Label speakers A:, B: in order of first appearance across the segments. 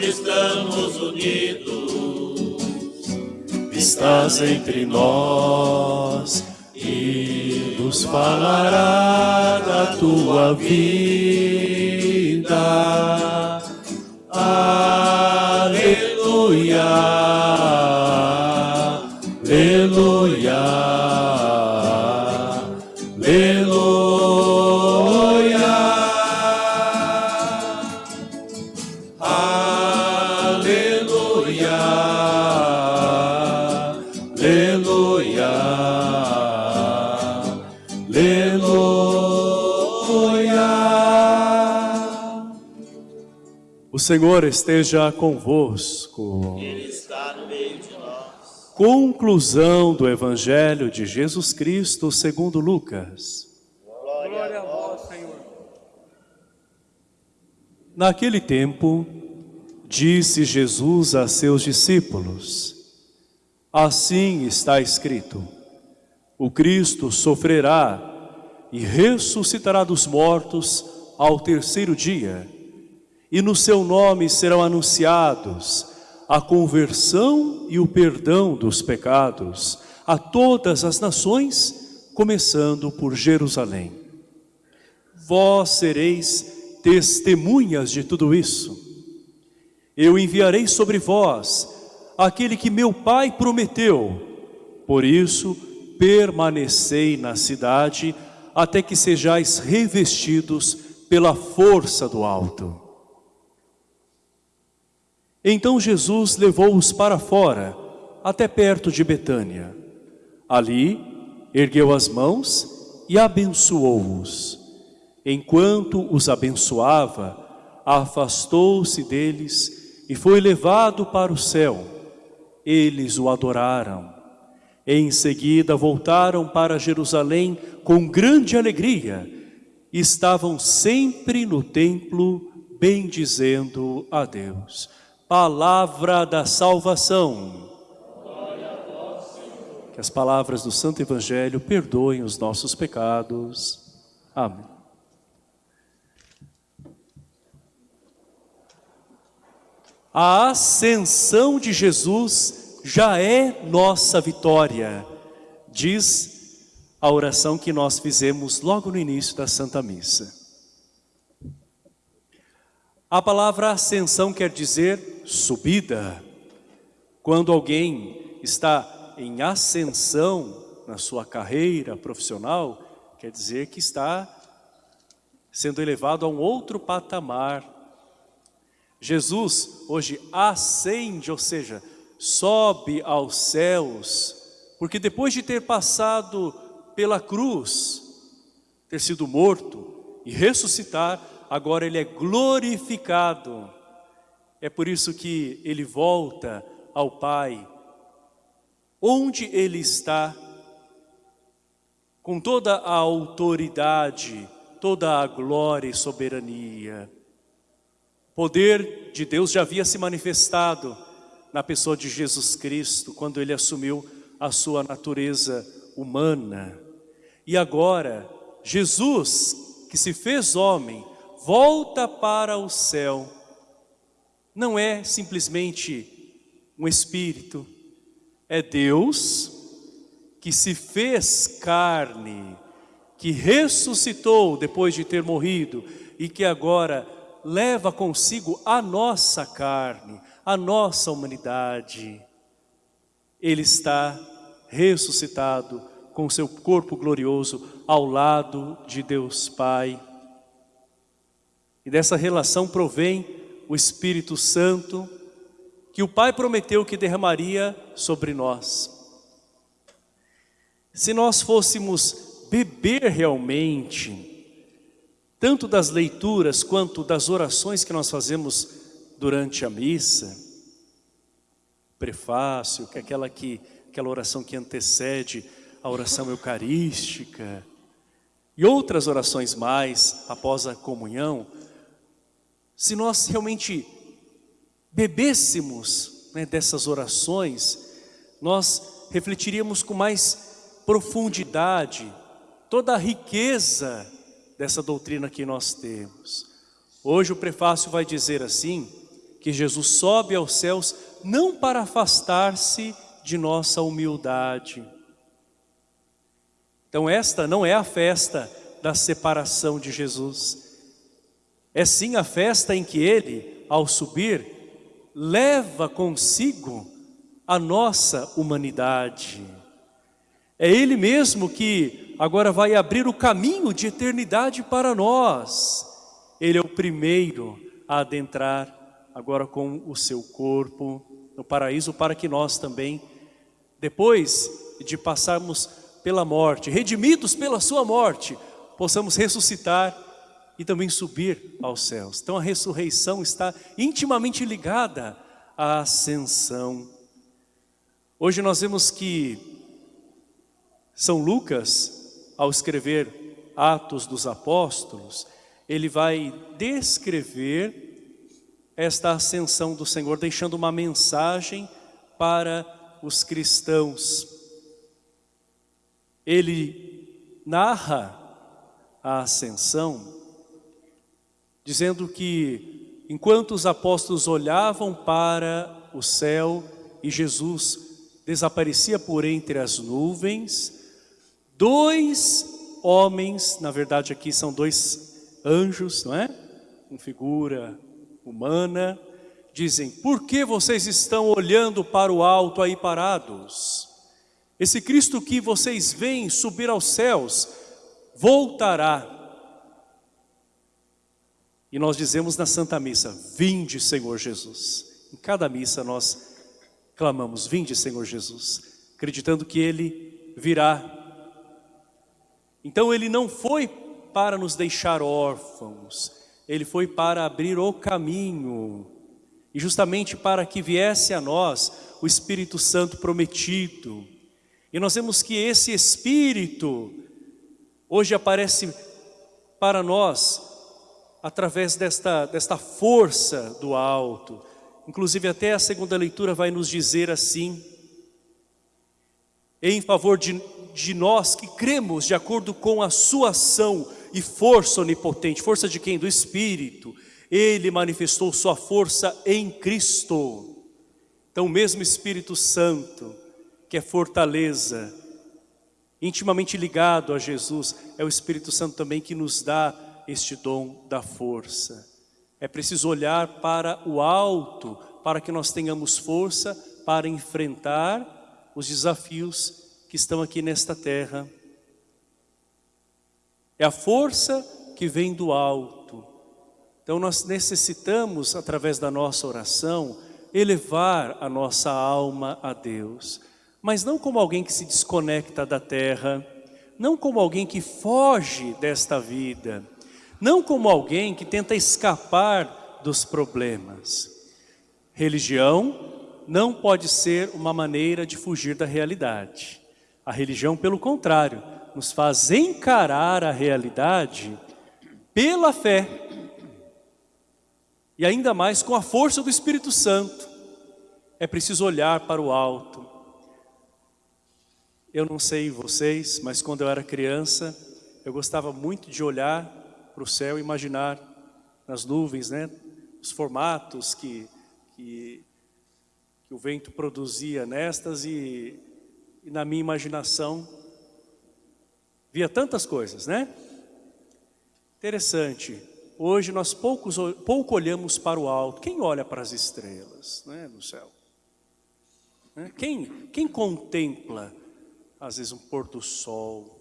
A: estamos unidos, estás entre nós e nos falará da tua vida. Ah, O Senhor esteja convosco.
B: Ele está no meio de nós.
A: Conclusão do Evangelho de Jesus Cristo segundo Lucas.
B: Glória a vós, Senhor.
A: Naquele tempo, disse Jesus a seus discípulos, Assim está escrito, o Cristo sofrerá e ressuscitará dos mortos ao terceiro dia, e no seu nome serão anunciados a conversão e o perdão dos pecados a todas as nações, começando por Jerusalém. Vós sereis testemunhas de tudo isso. Eu enviarei sobre vós aquele que meu Pai prometeu. Por isso, permanecei na cidade até que sejais revestidos pela força do alto. Então Jesus levou-os para fora, até perto de Betânia. Ali, ergueu as mãos e abençoou-os. Enquanto os abençoava, afastou-se deles e foi levado para o céu. Eles o adoraram. Em seguida voltaram para Jerusalém com grande alegria. Estavam sempre no templo bendizendo a Deus. Palavra da salvação. Que as palavras do Santo Evangelho perdoem os nossos pecados. Amém. A ascensão de Jesus já é nossa vitória, diz a oração que nós fizemos logo no início da Santa Missa. A palavra ascensão quer dizer subida. Quando alguém está em ascensão na sua carreira profissional, quer dizer que está sendo elevado a um outro patamar Jesus hoje ascende, ou seja, sobe aos céus, porque depois de ter passado pela cruz, ter sido morto e ressuscitar, agora ele é glorificado. É por isso que ele volta ao Pai, onde ele está, com toda a autoridade, toda a glória e soberania poder de Deus já havia se manifestado na pessoa de Jesus Cristo, quando ele assumiu a sua natureza humana. E agora, Jesus, que se fez homem, volta para o céu. Não é simplesmente um espírito, é Deus que se fez carne, que ressuscitou depois de ter morrido e que agora leva consigo a nossa carne, a nossa humanidade. Ele está ressuscitado com seu corpo glorioso ao lado de Deus Pai. E dessa relação provém o Espírito Santo, que o Pai prometeu que derramaria sobre nós. Se nós fôssemos beber realmente tanto das leituras quanto das orações que nós fazemos durante a missa, prefácio, que é aquela, que, aquela oração que antecede a oração eucarística, e outras orações mais após a comunhão, se nós realmente bebêssemos né, dessas orações, nós refletiríamos com mais profundidade toda a riqueza dessa doutrina que nós temos. Hoje o prefácio vai dizer assim, que Jesus sobe aos céus não para afastar-se de nossa humildade. Então esta não é a festa da separação de Jesus. É sim a festa em que Ele, ao subir, leva consigo a nossa humanidade. É Ele mesmo que agora vai abrir o caminho de eternidade para nós. Ele é o primeiro a adentrar agora com o seu corpo no paraíso para que nós também, depois de passarmos pela morte, redimidos pela sua morte, possamos ressuscitar e também subir aos céus. Então a ressurreição está intimamente ligada à ascensão. Hoje nós vemos que São Lucas, ao escrever Atos dos Apóstolos, ele vai descrever esta ascensão do Senhor, deixando uma mensagem para os cristãos. Ele narra a ascensão, dizendo que enquanto os apóstolos olhavam para o céu e Jesus desaparecia por entre as nuvens, dois homens, na verdade aqui são dois anjos, não é? Com figura humana, dizem, por que vocês estão olhando para o alto aí parados? Esse Cristo que vocês veem subir aos céus, voltará. E nós dizemos na Santa Missa, vinde Senhor Jesus. Em cada missa nós clamamos, vinde Senhor Jesus, acreditando que Ele virá. Então Ele não foi para nos deixar órfãos, ele foi para abrir o caminho, e justamente para que viesse a nós o Espírito Santo prometido. E nós vemos que esse Espírito hoje aparece para nós através desta, desta força do alto. Inclusive até a segunda leitura vai nos dizer assim, em favor de, de nós que cremos de acordo com a sua ação e força onipotente. Força de quem? Do Espírito. Ele manifestou sua força em Cristo. Então o mesmo Espírito Santo, que é fortaleza, intimamente ligado a Jesus, é o Espírito Santo também que nos dá este dom da força. É preciso olhar para o alto, para que nós tenhamos força para enfrentar os desafios que estão aqui nesta terra. É a força que vem do alto. Então nós necessitamos, através da nossa oração, elevar a nossa alma a Deus. Mas não como alguém que se desconecta da terra, não como alguém que foge desta vida, não como alguém que tenta escapar dos problemas. Religião não pode ser uma maneira de fugir da realidade. A religião, pelo contrário, nos faz encarar a realidade pela fé. E ainda mais com a força do Espírito Santo. É preciso olhar para o alto. Eu não sei vocês, mas quando eu era criança, eu gostava muito de olhar para o céu e imaginar nas nuvens, né? Os formatos que, que, que o vento produzia nestas e, e na minha imaginação Via tantas coisas, né? Interessante. Hoje nós poucos, pouco olhamos para o alto. Quem olha para as estrelas né, no céu? Né? Quem, quem contempla, às vezes, um pôr do sol?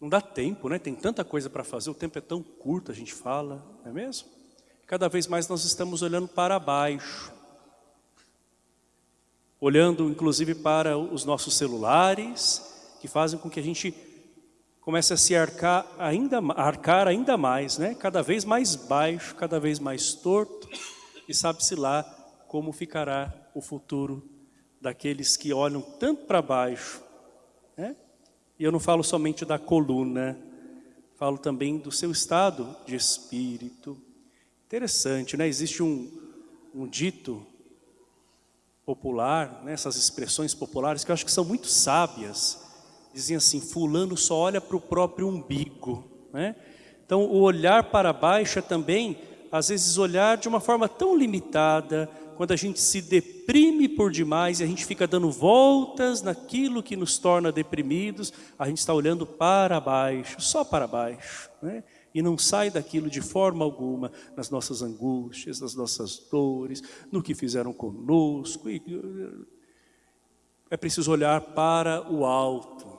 A: Não dá tempo, né? Tem tanta coisa para fazer, o tempo é tão curto, a gente fala, não é mesmo? Cada vez mais nós estamos olhando para baixo. Olhando, inclusive, para os nossos celulares, que fazem com que a gente começa a se arcar ainda, arcar ainda mais, né? cada vez mais baixo, cada vez mais torto, e sabe-se lá como ficará o futuro daqueles que olham tanto para baixo. Né? E eu não falo somente da coluna, falo também do seu estado de espírito. Interessante, né? existe um, um dito popular, né? essas expressões populares que eu acho que são muito sábias, dizem assim, fulano só olha para o próprio umbigo. Né? Então o olhar para baixo é também, às vezes, olhar de uma forma tão limitada, quando a gente se deprime por demais e a gente fica dando voltas naquilo que nos torna deprimidos, a gente está olhando para baixo, só para baixo, né? e não sai daquilo de forma alguma, nas nossas angústias, nas nossas dores, no que fizeram conosco. É preciso olhar para o alto,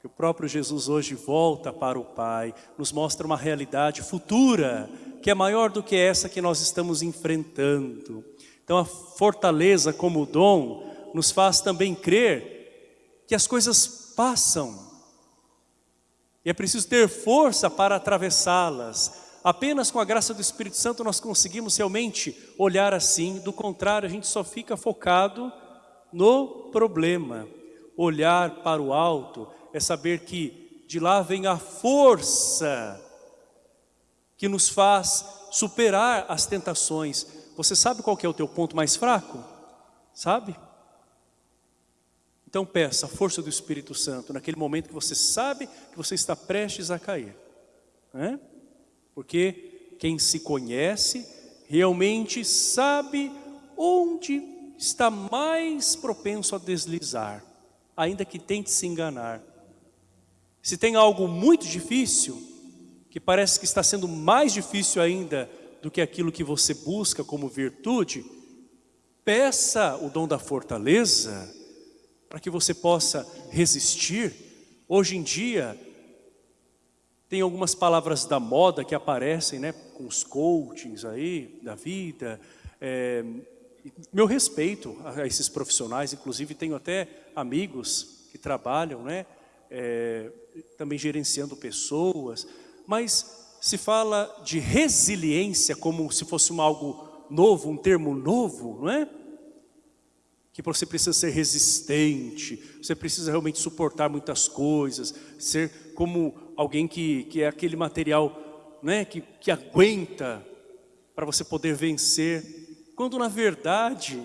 A: que o próprio Jesus hoje volta para o Pai, nos mostra uma realidade futura, que é maior do que essa que nós estamos enfrentando. Então a fortaleza como dom nos faz também crer que as coisas passam, e é preciso ter força para atravessá-las. Apenas com a graça do Espírito Santo nós conseguimos realmente olhar assim. Do contrário, a gente só fica focado no problema. Olhar para o alto é saber que de lá vem a força que nos faz superar as tentações. Você sabe qual é o teu ponto mais fraco? Sabe? Então peça a força do Espírito Santo naquele momento que você sabe que você está prestes a cair. Né? Porque quem se conhece realmente sabe onde está mais propenso a deslizar, ainda que tente se enganar. Se tem algo muito difícil, que parece que está sendo mais difícil ainda do que aquilo que você busca como virtude, peça o dom da fortaleza, para que você possa resistir. Hoje em dia, tem algumas palavras da moda que aparecem, né, com os coachings aí, da vida. É, meu respeito a esses profissionais, inclusive tenho até amigos que trabalham, né, é, também gerenciando pessoas, mas se fala de resiliência como se fosse um algo novo, um termo novo, não é? que você precisa ser resistente, você precisa realmente suportar muitas coisas, ser como alguém que, que é aquele material né, que, que aguenta para você poder vencer, quando na verdade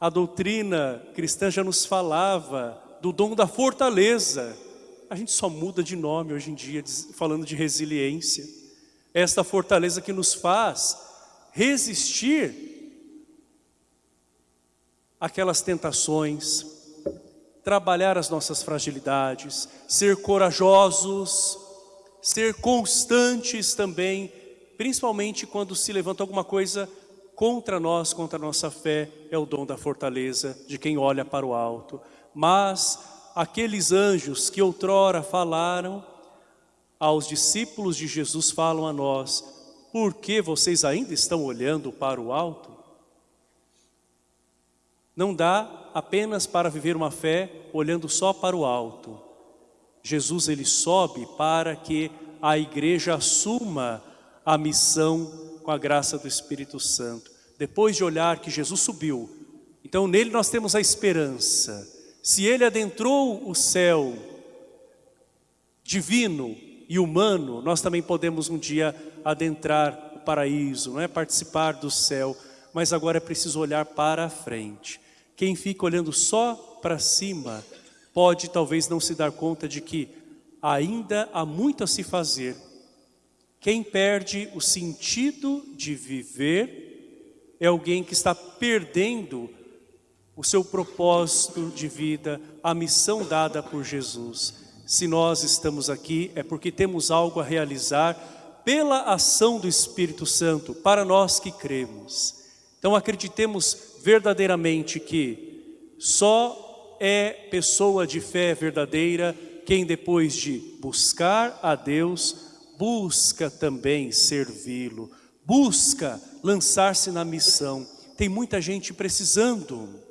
A: a doutrina cristã já nos falava do dom da fortaleza, a gente só muda de nome hoje em dia, falando de resiliência, esta fortaleza que nos faz resistir aquelas tentações, trabalhar as nossas fragilidades, ser corajosos, ser constantes também, principalmente quando se levanta alguma coisa contra nós, contra a nossa fé, é o dom da fortaleza de quem olha para o alto. Mas aqueles anjos que outrora falaram aos discípulos de Jesus falam a nós, por que vocês ainda estão olhando para o alto? Não dá apenas para viver uma fé olhando só para o alto. Jesus ele sobe para que a igreja assuma a missão com a graça do Espírito Santo. Depois de olhar que Jesus subiu, então nele nós temos a esperança. Se ele adentrou o céu divino e humano, nós também podemos um dia adentrar o paraíso, não é participar do céu, mas agora é preciso olhar para a frente. Quem fica olhando só para cima pode talvez não se dar conta de que ainda há muito a se fazer. Quem perde o sentido de viver é alguém que está perdendo o seu propósito de vida, a missão dada por Jesus. Se nós estamos aqui é porque temos algo a realizar pela ação do Espírito Santo, para nós que cremos. Então acreditemos verdadeiramente que só é pessoa de fé verdadeira quem depois de buscar a Deus, busca também servi-lo, busca lançar-se na missão. Tem muita gente precisando.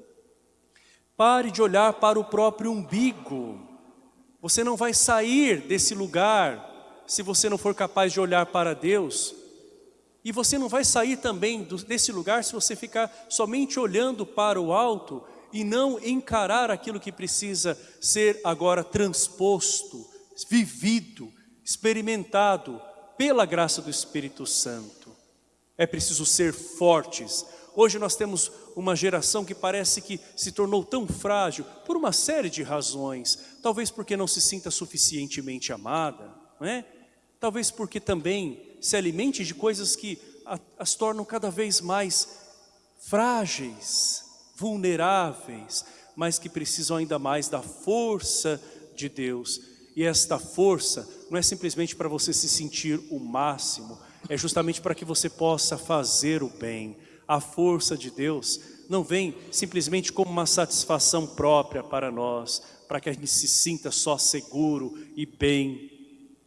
A: Pare de olhar para o próprio umbigo. Você não vai sair desse lugar se você não for capaz de olhar para Deus e você não vai sair também desse lugar se você ficar somente olhando para o alto e não encarar aquilo que precisa ser agora transposto, vivido, experimentado pela graça do Espírito Santo. É preciso ser fortes. Hoje nós temos uma geração que parece que se tornou tão frágil por uma série de razões. Talvez porque não se sinta suficientemente amada, não é? Talvez porque também se alimente de coisas que as tornam cada vez mais frágeis, vulneráveis, mas que precisam ainda mais da força de Deus. E esta força não é simplesmente para você se sentir o máximo, é justamente para que você possa fazer o bem. A força de Deus não vem simplesmente como uma satisfação própria para nós, para que a gente se sinta só seguro e bem,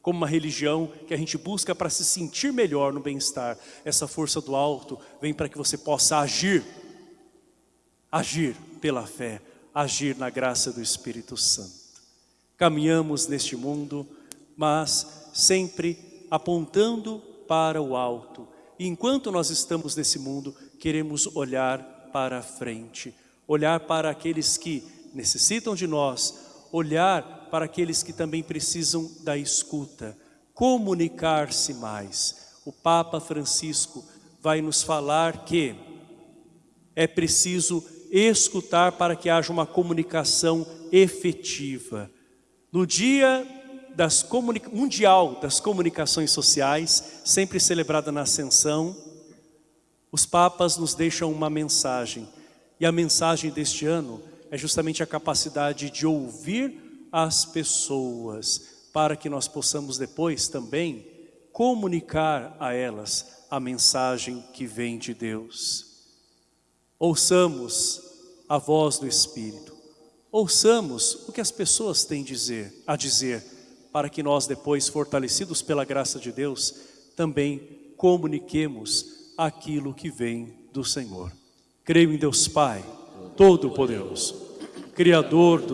A: como uma religião que a gente busca para se sentir melhor no bem-estar. Essa força do alto vem para que você possa agir, agir pela fé, agir na graça do Espírito Santo. Caminhamos neste mundo, mas sempre apontando para o alto. E enquanto nós estamos nesse mundo, queremos olhar para a frente, olhar para aqueles que necessitam de nós, olhar para aqueles que também precisam da escuta, comunicar-se mais. O Papa Francisco vai nos falar que é preciso escutar para que haja uma comunicação efetiva. No dia das mundial das comunicações sociais, sempre celebrada na Ascensão, os papas nos deixam uma mensagem. E a mensagem deste ano é justamente a capacidade de ouvir as pessoas, para que nós possamos depois também comunicar a elas a mensagem que vem de Deus. Ouçamos a voz do Espírito. Ouçamos o que as pessoas têm dizer, a dizer, para que nós depois, fortalecidos pela graça de Deus, também comuniquemos aquilo que vem do Senhor. Creio em Deus Pai, Todo-Poderoso, Criador dos